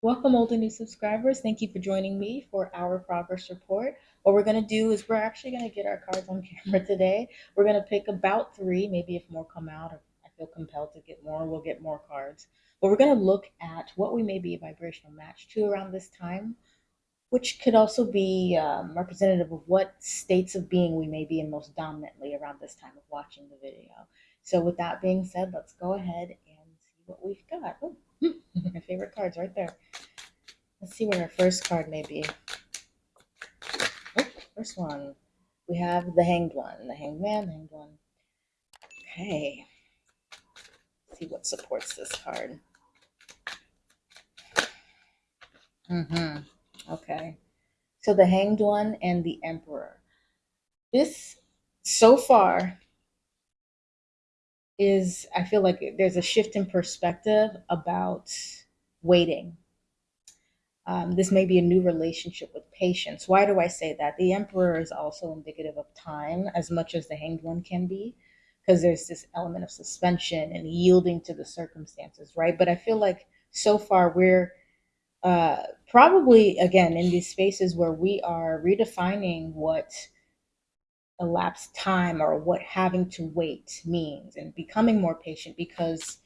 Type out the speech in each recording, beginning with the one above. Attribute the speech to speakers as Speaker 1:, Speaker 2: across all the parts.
Speaker 1: Welcome, old and new subscribers. Thank you for joining me for our progress report. What we're going to do is we're actually going to get our cards on camera today. We're going to pick about three, maybe if more come out, or I feel compelled to get more, we'll get more cards. But we're going to look at what we may be a vibrational match to around this time, which could also be um, representative of what states of being we may be in most dominantly around this time of watching the video. So with that being said, let's go ahead and see what we've got. Oh, my favorite cards right there. Let's see what our first card may be. Oh, first one. We have the Hanged One, the Hanged Man, the Hanged One. Okay. Let's see what supports this card. Mm-hmm. Okay. So the Hanged One and the Emperor. This, so far, is I feel like there's a shift in perspective about waiting. Um, this may be a new relationship with patience. Why do I say that? The Emperor is also indicative of time as much as the Hanged One can be, because there's this element of suspension and yielding to the circumstances, right? But I feel like so far we're uh, probably again in these spaces where we are redefining what elapsed time or what having to wait means and becoming more patient because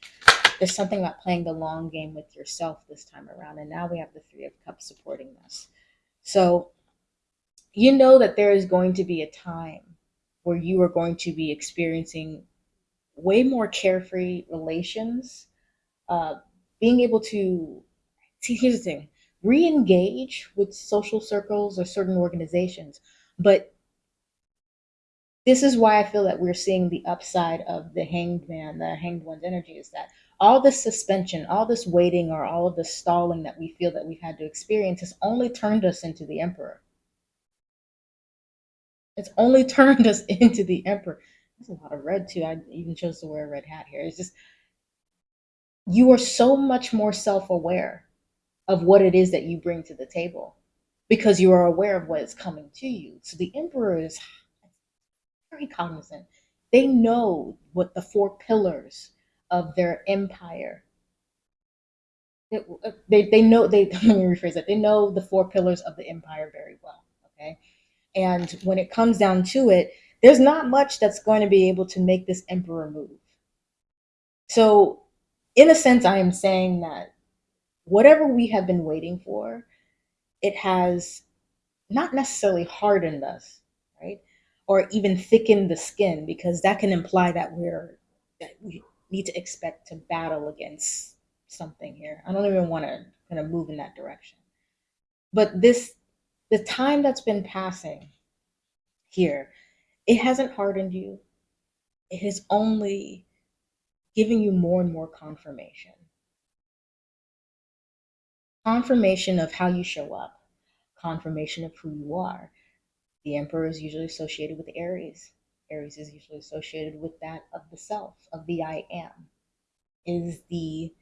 Speaker 1: there's something about playing the long game with yourself this time around. And now we have the Three of Cups supporting this. So you know that there is going to be a time where you are going to be experiencing way more carefree relations, uh, being able to see, here's the thing re engage with social circles or certain organizations, but this is why I feel that we're seeing the upside of the hanged man, the hanged one's energy is that all this suspension, all this waiting, or all of the stalling that we feel that we've had to experience has only turned us into the emperor. It's only turned us into the emperor. There's a lot of red too. I even chose to wear a red hat here. It's just you are so much more self-aware of what it is that you bring to the table because you are aware of what is coming to you. So the emperor is very cognizant. They know what the four pillars of their empire. They, they know they let me rephrase that. They know the four pillars of the empire very well. Okay. And when it comes down to it, there's not much that's going to be able to make this emperor move. So in a sense, I am saying that whatever we have been waiting for, it has not necessarily hardened us? Or even thicken the skin, because that can imply that we're that we need to expect to battle against something here. I don't even want to kind of move in that direction. But this the time that's been passing here, it hasn't hardened you. It has only given you more and more confirmation confirmation of how you show up, confirmation of who you are. The emperor is usually associated with Aries. Aries is usually associated with that of the self, of the I am, is the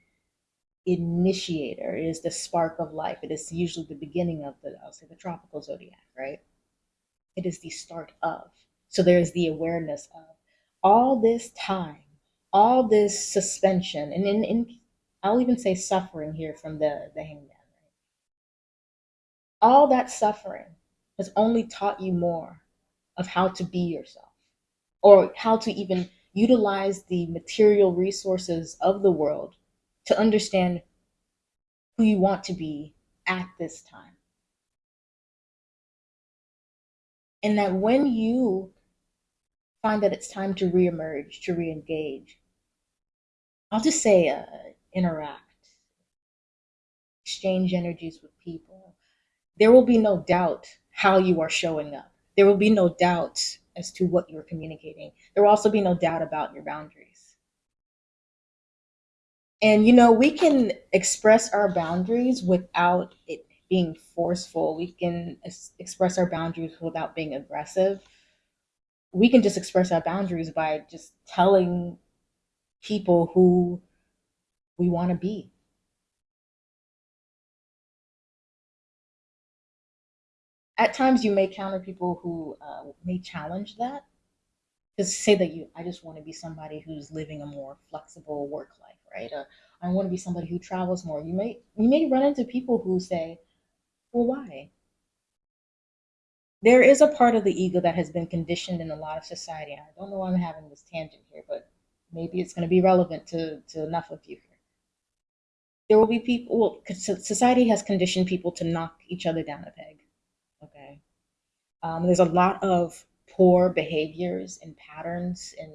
Speaker 1: initiator, is the spark of life. It is usually the beginning of the, I'll say the tropical zodiac, right? It is the start of. So there's the awareness of all this time, all this suspension, and in, in I'll even say suffering here from the, the hangman. Right? All that suffering has only taught you more of how to be yourself or how to even utilize the material resources of the world to understand who you want to be at this time. And that when you find that it's time to reemerge, to reengage, I'll just say uh, interact, exchange energies with people, there will be no doubt how you are showing up. There will be no doubt as to what you're communicating. There will also be no doubt about your boundaries. And you know, we can express our boundaries without it being forceful. We can express our boundaries without being aggressive. We can just express our boundaries by just telling people who we want to be. At times, you may counter people who uh, may challenge that. To say that you, I just want to be somebody who's living a more flexible work life, right? I want to be somebody who travels more. You may you may run into people who say, "Well, why?" There is a part of the ego that has been conditioned in a lot of society. I don't know why I'm having this tangent here, but maybe it's going to be relevant to, to enough of you here. There will be people, well, society has conditioned people to knock each other down a peg. Okay. Um, there's a lot of poor behaviors and patterns and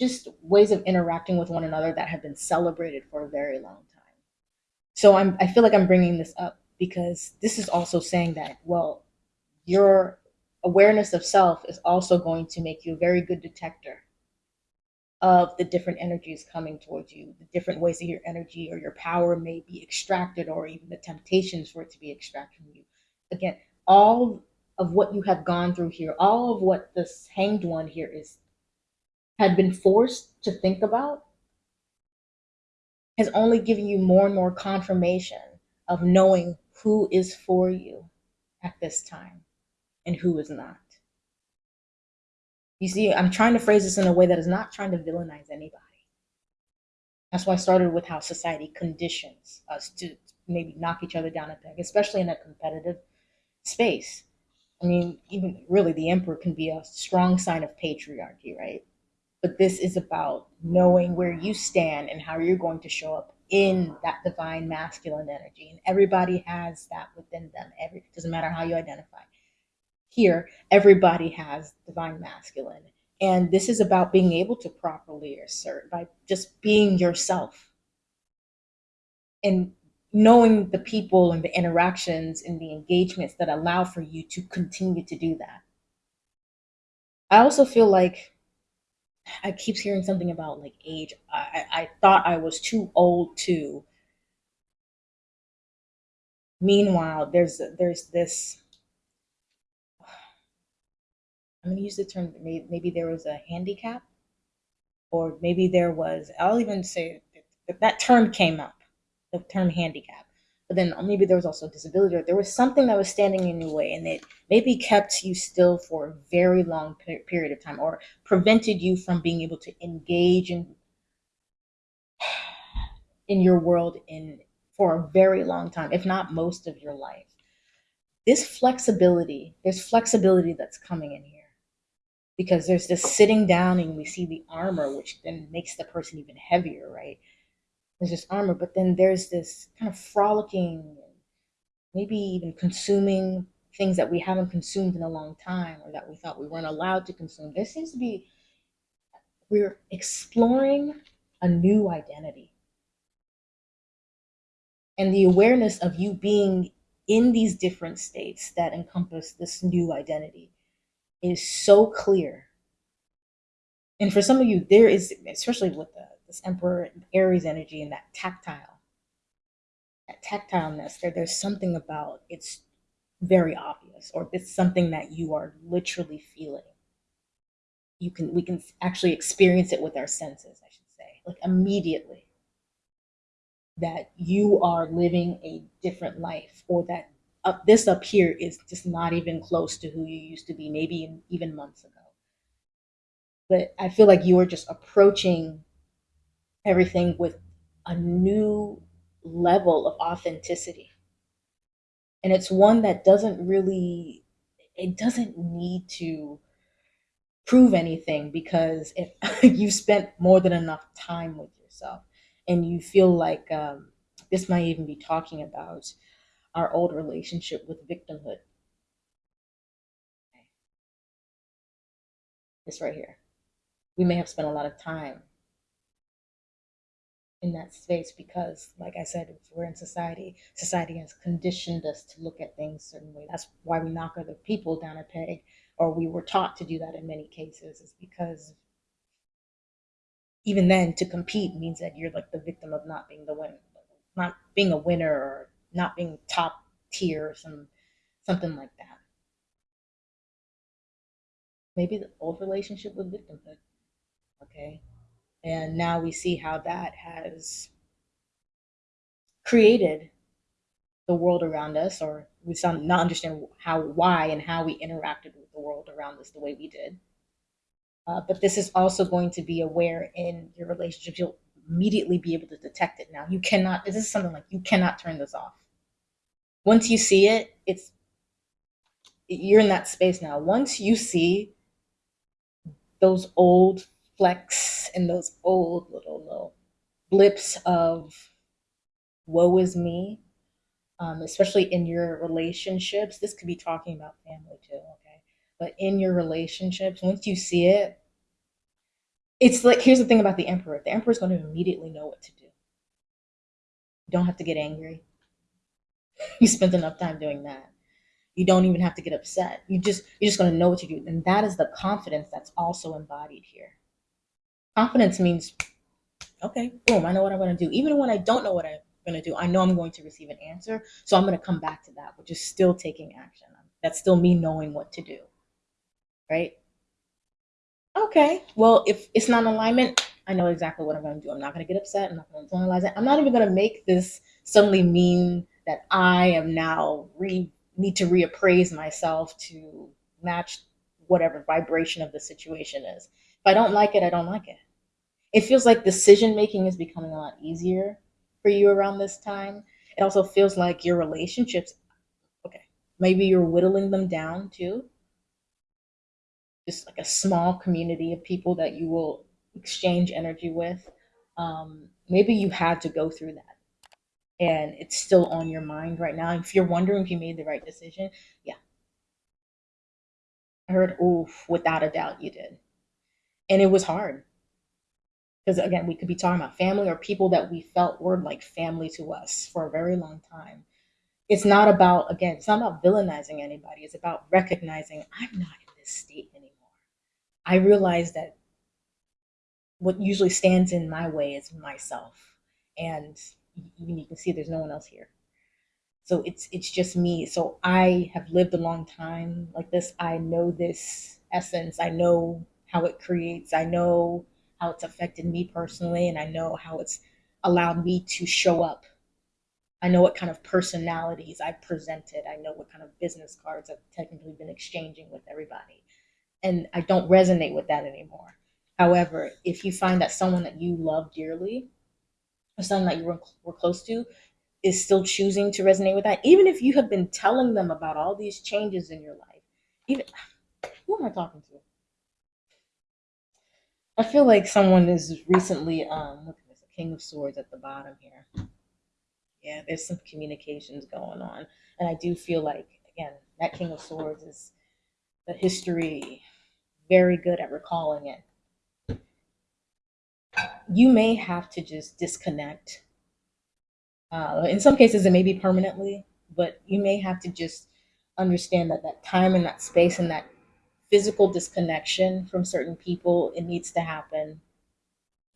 Speaker 1: just ways of interacting with one another that have been celebrated for a very long time. So I'm, I feel like I'm bringing this up because this is also saying that, well, your awareness of self is also going to make you a very good detector of the different energies coming towards you, the different ways that your energy or your power may be extracted, or even the temptations for it to be extracted from you. Again, all of what you have gone through here, all of what this hanged one here is had been forced to think about has only given you more and more confirmation of knowing who is for you at this time and who is not. You see, I'm trying to phrase this in a way that is not trying to villainize anybody. That's why I started with how society conditions us to maybe knock each other down a peg, especially in a competitive space. I mean, even really, the emperor can be a strong sign of patriarchy, right? But this is about knowing where you stand and how you're going to show up in that divine masculine energy. And everybody has that within them. Every doesn't matter how you identify here everybody has divine masculine and this is about being able to properly assert by just being yourself and knowing the people and the interactions and the engagements that allow for you to continue to do that. I also feel like i keep hearing something about like age. I, I thought i was too old to meanwhile there's there's this I'm to use the term maybe, maybe there was a handicap, or maybe there was, I'll even say that, that term came up, the term handicap. But then maybe there was also disability, or there was something that was standing in your way, and it maybe kept you still for a very long period of time, or prevented you from being able to engage in in your world in for a very long time, if not most of your life. This flexibility, there's flexibility that's coming in here because there's this sitting down and we see the armor, which then makes the person even heavier, right? There's this armor, but then there's this kind of frolicking, maybe even consuming things that we haven't consumed in a long time or that we thought we weren't allowed to consume. There seems to be, we're exploring a new identity. And the awareness of you being in these different states that encompass this new identity is so clear. And for some of you, there is, especially with the, this Emperor Aries energy and that tactile, that tactileness, there, there's something about it's very obvious, or it's something that you are literally feeling. You can, we can actually experience it with our senses, I should say, like immediately that you are living a different life or that up this up here is just not even close to who you used to be, maybe even months ago. But I feel like you are just approaching everything with a new level of authenticity. And it's one that doesn't really, it doesn't need to prove anything because if you spent more than enough time with yourself and you feel like um, this might even be talking about our old relationship with victimhood. This right here. We may have spent a lot of time in that space because, like I said, we're in society. Society has conditioned us to look at things certain way. That's why we knock other people down a peg, or we were taught to do that in many cases, is because even then to compete means that you're like the victim of not being the winner, not being a winner or not being top tier or some something like that. Maybe the old relationship with victimhood. Okay. And now we see how that has created the world around us, or we not understand how, why, and how we interacted with the world around us the way we did. Uh, but this is also going to be aware in your relationships. You'll immediately be able to detect it now. You cannot, this is something like you cannot turn this off. Once you see it, it's, you're in that space now. Once you see those old flecks and those old little, little blips of woe is me, um, especially in your relationships. This could be talking about family too, okay? But in your relationships, once you see it, it's like here's the thing about the emperor the emperor's going to immediately know what to do. You don't have to get angry. You spent enough time doing that. You don't even have to get upset. You just you're just going to know what to do, and that is the confidence that's also embodied here. Confidence means, okay, boom, I know what I'm going to do, even when I don't know what I'm going to do. I know I'm going to receive an answer, so I'm going to come back to that, which is still taking action. That's still me knowing what to do, right? Okay, well, if it's not alignment, I know exactly what I'm going to do. I'm not going to get upset. I'm not going to internalize it. I'm not even going to make this suddenly mean that I am now re need to reappraise myself to match whatever vibration of the situation is. If I don't like it, I don't like it. It feels like decision making is becoming a lot easier for you around this time. It also feels like your relationships, okay, maybe you're whittling them down too just like a small community of people that you will exchange energy with. Um, maybe you had to go through that and it's still on your mind right now. If you're wondering if you made the right decision, yeah. I heard, oof, without a doubt you did. And it was hard. Because again, we could be talking about family or people that we felt were like family to us for a very long time. It's not about, again, it's not about villainizing anybody. It's about recognizing I'm not in this state anymore. I realize that what usually stands in my way is myself. And you, can see there's no one else here. So it's it's just me. So I have lived a long time like this. I know this essence. I know how it creates. I know how it's affected me personally, and I know how it's allowed me to show up. I know what kind of personalities I've presented. I know what kind of business cards I've technically been exchanging with everybody and I don't resonate with that anymore. However, if you find that someone that you love dearly, or someone that you were, were close to, is still choosing to resonate with that, even if you have been telling them about all these changes in your life, even who am I talking to? I feel like someone is recently um look at this, king of swords at the bottom here. Yeah, there's some communications going on. And I do feel like again, that king of swords is the history very good at recalling it. You may have to just disconnect. Uh, in some cases, it may be permanently, but you may have to just understand that that time and that space and that physical disconnection from certain people, it needs to happen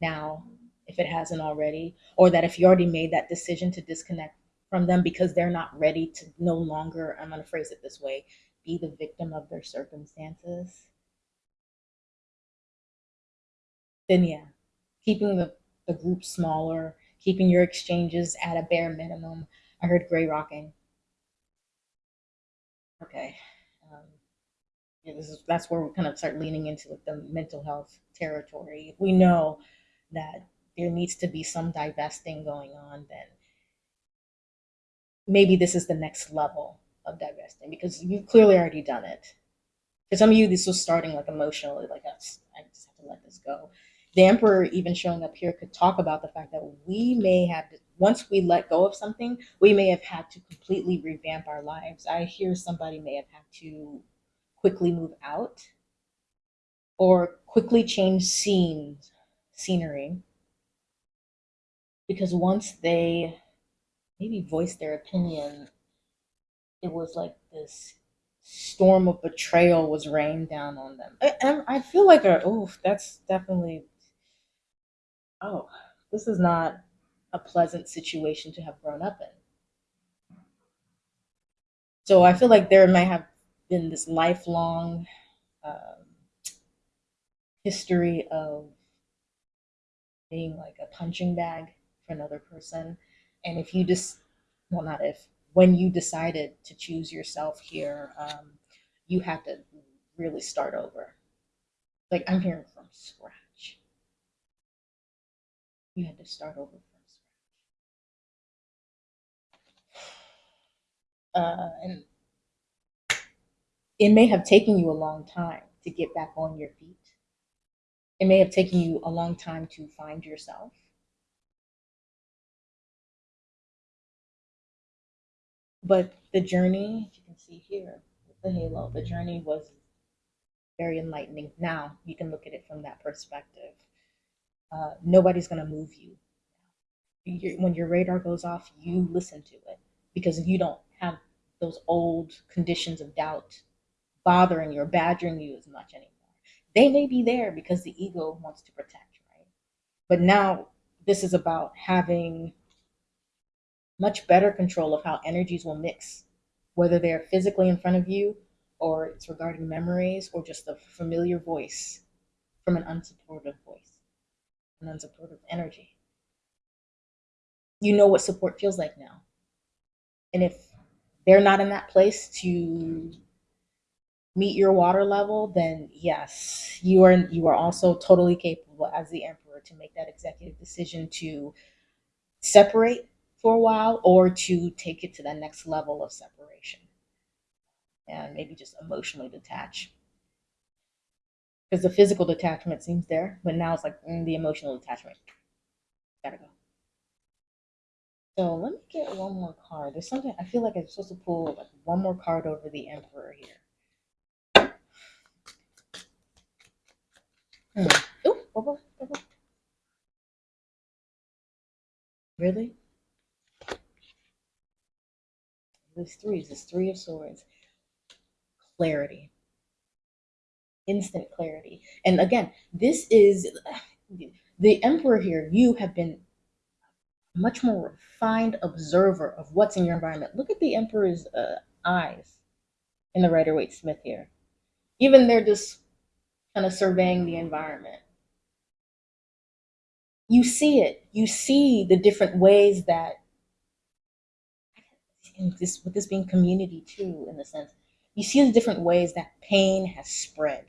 Speaker 1: now if it hasn't already, or that if you already made that decision to disconnect from them because they're not ready to no longer, I'm going to phrase it this way, be the victim of their circumstances, then yeah, keeping the, the group smaller, keeping your exchanges at a bare minimum. I heard gray rocking. Okay. This is that's where we kind of start leaning into like the mental health territory. We know that there needs to be some divesting going on, then maybe this is the next level of divesting because you've clearly already done it. For some of you, this was starting like emotionally, like I just have to let this go the emperor even showing up here could talk about the fact that we may have once we let go of something we may have had to completely revamp our lives i hear somebody may have had to quickly move out or quickly change scenes scenery because once they maybe voiced their opinion it was like this storm of betrayal was rained down on them i, I feel like oh that's definitely oh, this is not a pleasant situation to have grown up in. So I feel like there might have been this lifelong um, history of being like a punching bag for another person. And if you just, well, not if, when you decided to choose yourself here, um, you had to really start over. Like I'm hearing from scratch you had to start over from scratch. Uh, and it may have taken you a long time to get back on your feet. It may have taken you a long time to find yourself. But the journey, you can see here the halo, the journey was very enlightening. Now you can look at it from that perspective. Uh, nobody's going to move you. you when your radar goes off, you listen to it because you don't have those old conditions of doubt bothering you or badgering you as much anymore. They may be there because the ego wants to protect, right? But now this is about having much better control of how energies will mix, whether they're physically in front of you or it's regarding memories or just a familiar voice from an unsupportive voice, an unsupportive energy. You know what support feels like now. And if they're not in that place to meet your water level, then yes, you are you are also totally capable as the emperor to make that executive decision to separate for a while or to take it to the next level of separation and maybe just emotionally detach. Because the physical detachment seems there, but now it's like mm, the emotional detachment. Gotta go. So let me get one more card. There's something I feel like I'm supposed to pull like one more card over the Emperor here. Really? There's three. There's three of swords. Clarity. Instant clarity. And again, this is the emperor here. You have been much more refined observer of what's in your environment. Look at the emperor's uh, eyes in the Rider Waite Smith here. Even they're kind of surveying the environment. You see it. You see the different ways that this with this being community too, in the sense, you see the different ways that pain has spread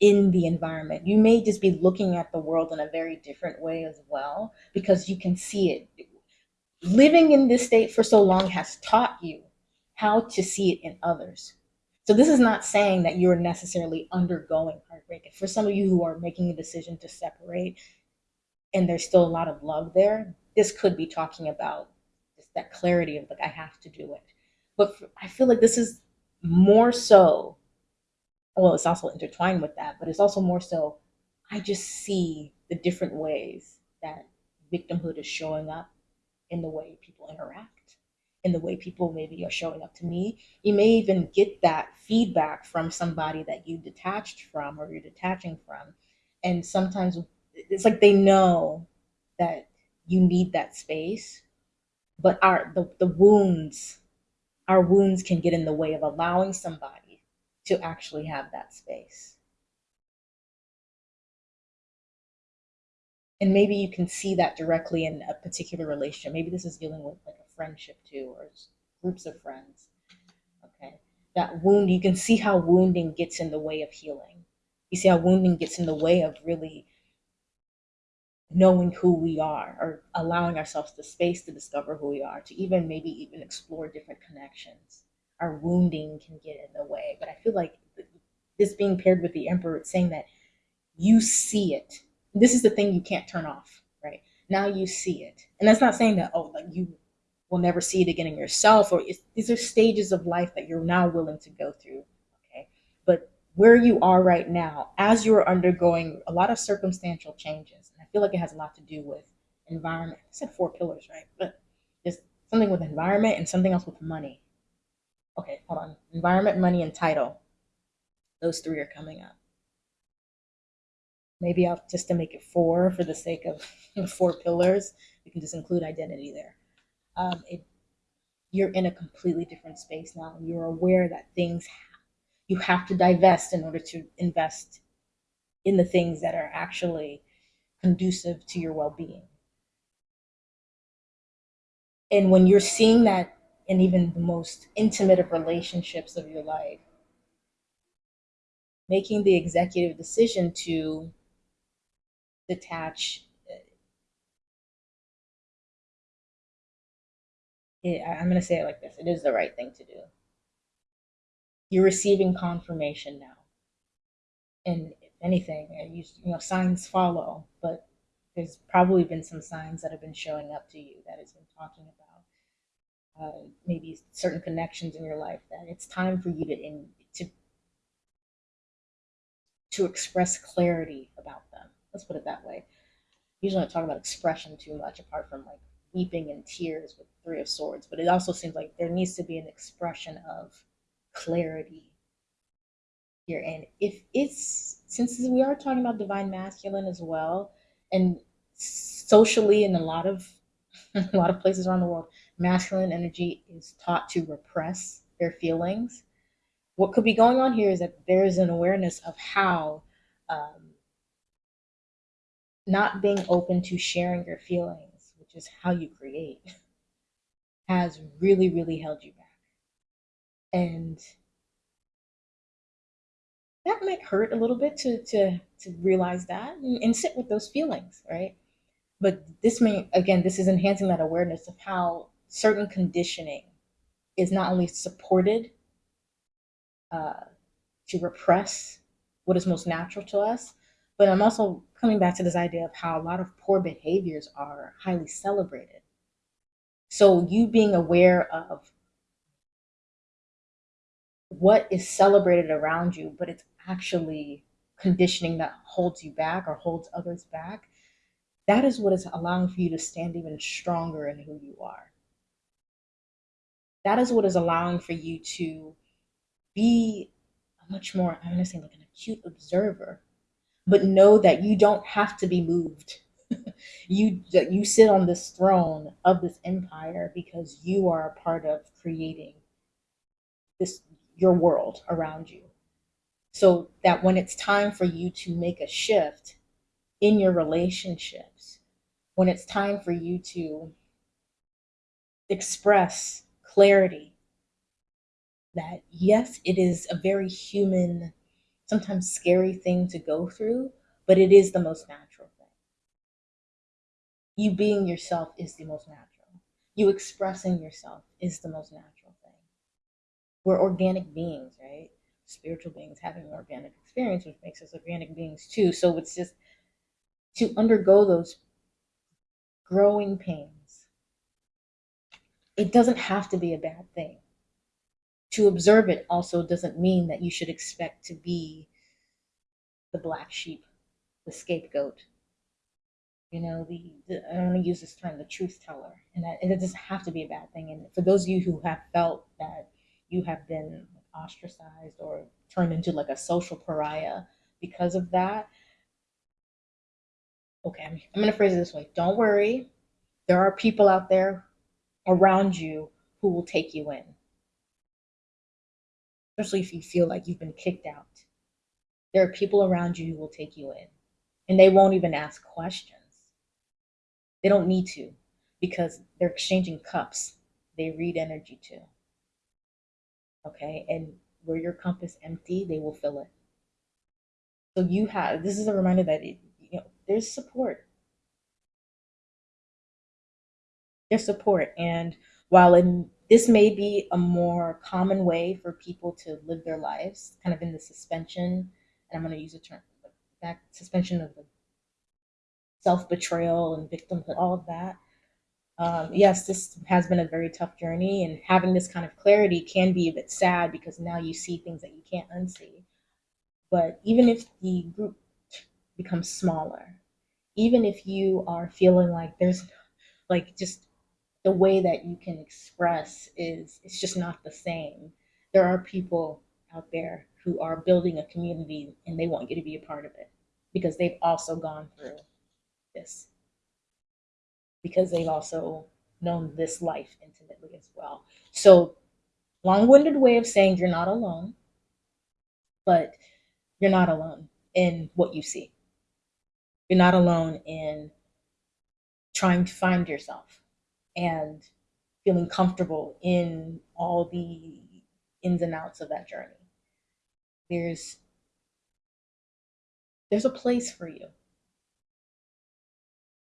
Speaker 1: in the environment. You may just be looking at the world in a very different way as well, because you can see it. Living in this state for so long has taught you how to see it in others. So this is not saying that you're necessarily undergoing heartbreak. For some of you who are making a decision to separate and there's still a lot of love there, this could be talking about that clarity of like I have to do it. But for, I feel like this is more so. Well, it's also intertwined with that, but it's also more so. I just see the different ways that victimhood is showing up in the way people interact, in the way people maybe are showing up to me. You may even get that feedback from somebody that you detached from or you're detaching from. And sometimes it's like they know that you need that space but our the, the wounds our wounds can get in the way of allowing somebody to actually have that space and maybe you can see that directly in a particular relationship maybe this is dealing with like a friendship too or groups of friends okay that wound you can see how wounding gets in the way of healing you see how wounding gets in the way of really knowing who we are or allowing ourselves the space to discover who we are, to even maybe even explore different connections. Our wounding can get in the way. But I feel like this being paired with the emperor, it's saying that you see it. This is the thing you can't turn off, right? Now you see it. And that's not saying that, oh, like you will never see it again in yourself, or these are stages of life that you're now willing to go through, okay? But where you are right now, as you're undergoing a lot of circumstantial changes, and I feel like it has a lot to do with environment. I said four pillars, right? But there's something with environment and something else with money. Okay, hold on. Environment, money, and title. Those three are coming up. Maybe I'll just to make it four for the sake of four pillars. We can just include identity there. Um, it, you're in a completely different space now. You're aware that things you have to divest in order to invest in the things that are actually conducive to your well being. And when you're seeing that in even the most intimate of relationships of your life, making the executive decision to detach it, I'm going to say it like this it is the right thing to do. You're receiving confirmation now. And if anything, uh, you, you know, signs follow, but there's probably been some signs that have been showing up to you that has been talking about uh, maybe certain connections in your life that it's time for you to in, to to express clarity about them. Let's put it that way. Usually, I talk about expression too much, apart from like weeping and tears with Three of Swords. But it also seems like there needs to be an expression of clarity here. And if it's since we are talking about divine masculine as well, and socially in a lot of a lot of places around the world, masculine energy is taught to repress their feelings. What could be going on here is that there is an awareness of how um, not being open to sharing your feelings, which is how you create, has really, really held you back. And that might hurt a little bit to to to realize that and, and sit with those feelings, right? But this may again, this is enhancing that awareness of how certain conditioning is not only supported uh, to repress what is most natural to us, but I'm also coming back to this idea of how a lot of poor behaviors are highly celebrated. So you being aware of what is celebrated around you, but it's actually conditioning that holds you back or holds others back, that is what is allowing for you to stand even stronger in who you are. That is what is allowing for you to be a much more, I'm going to say, like an acute observer, but know that you don't have to be moved. you you sit on this throne of this empire because you are a part of creating this your world around you so that when it's time for you to make a shift in your relationships when it's time for you to express clarity that yes it is a very human sometimes scary thing to go through but it is the most natural thing. You being yourself is the most natural. You expressing yourself is the most natural thing. We're organic beings right? Spiritual beings having an organic experience which makes us organic beings too. So it's just to undergo those growing pains it doesn't have to be a bad thing to observe it also doesn't mean that you should expect to be the black sheep, the scapegoat. You know, the, the I want to use this term, the truth teller, and that and it doesn't have to be a bad thing. And for those of you who have felt that you have been ostracized or turned into like a social pariah because of that, okay, I'm, I'm going to phrase it this way: Don't worry, there are people out there around you who will take you in especially if you feel like you've been kicked out. There are people around you who will take you in, and they won't even ask questions. They don't need to because they're exchanging cups. They read energy too. Okay, and where your is empty, they will fill it. So you have this is a reminder that it, you know there's support. There's support, and while in this may be a more common way for people to live their lives, kind of in the suspension, and I'm going to use a term, back suspension of the self betrayal and victimhood, all of that. Um, yes, this has been a very tough journey, and having this kind of clarity can be a bit sad because now you see things that you can't unsee. But even if the group becomes smaller, even if you are feeling like there's like just the way that you can express is it's just not the same. There are people out there who are building a community and they want you to be a part of it because they've also gone through this. Because they've also known this life intimately as well. So, long winded way of saying you're not alone, but you're not alone in what you see. You're not alone in trying to find yourself and feeling comfortable in all the ins and outs of that journey. There's there's a place for you.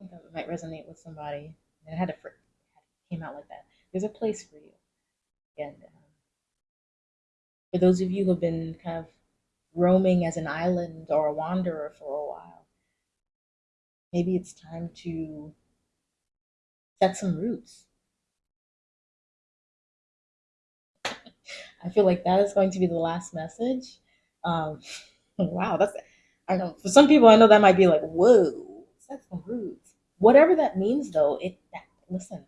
Speaker 1: I think that might resonate with somebody. And I had to came out like that. There's a place for you. And um, for those of you who have been kind of roaming as an island or a wanderer for a while, maybe it's time to set some roots. I feel like that is going to be the last message. Um, wow, that's I don't know. For some people, I know that might be like, whoa, set some roots. Whatever that means, though, it that, listen.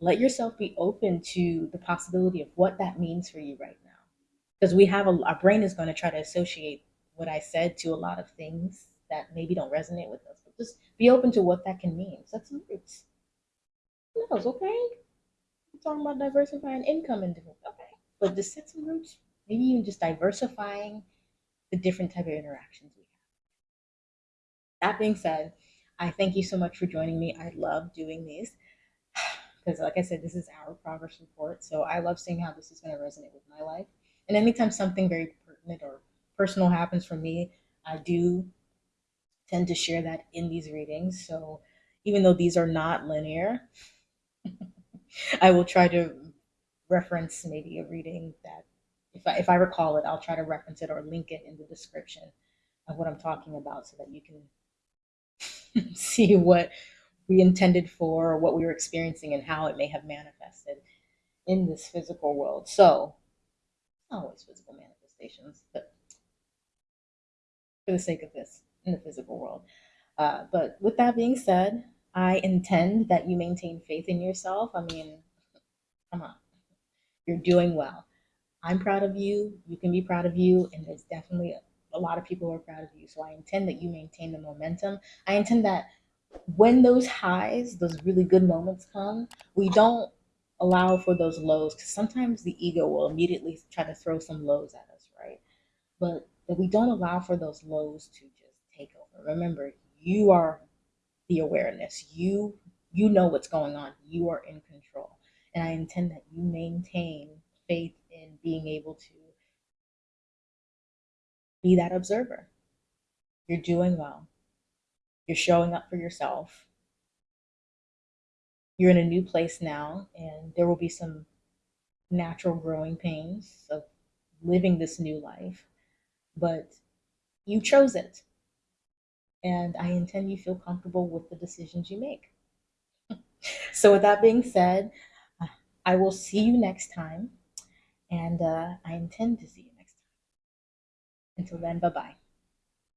Speaker 1: Let yourself be open to the possibility of what that means for you right now, because we have a our brain is going to try to associate what I said to a lot of things that maybe don't resonate with us. But just be open to what that can mean. Set some roots. Who it's Okay, we're talking about diversifying income and different. Okay but just sets some roots. Maybe even just diversifying the different type of interactions we have. That being said, I thank you so much for joining me. I love doing these because, like I said, this is our progress report. So I love seeing how this is going to resonate with my life. And anytime something very pertinent or personal happens for me, I do tend to share that in these readings. So even though these are not linear, I will try to reference maybe a reading that if I, if I recall it, I'll try to reference it or link it in the description of what I'm talking about so that you can see what we intended for, what we were experiencing, and how it may have manifested in this physical world. So, not always physical manifestations, but for the sake of this, in the physical world. Uh, but with that being said, I intend that you maintain faith in yourself. I mean, come on. You're doing well. I'm proud of you. You can be proud of you. And there's definitely a lot of people who are proud of you. So I intend that you maintain the momentum. I intend that when those highs, those really good moments come, we don't allow for those lows because sometimes the ego will immediately try to throw some lows at us, right? But that we don't allow for those lows to just take over. Remember, you are the awareness. You you know what's going on. You are in control. And I intend that you maintain faith in being able to be that observer. You're doing well. You're showing up for yourself. You're in a new place now, and there will be some natural growing pains of living this new life, but you chose it. And I intend you feel comfortable with the decisions you make. so, with that being said, I will see you next time, and uh, I intend to see you next time. Until then, bye bye.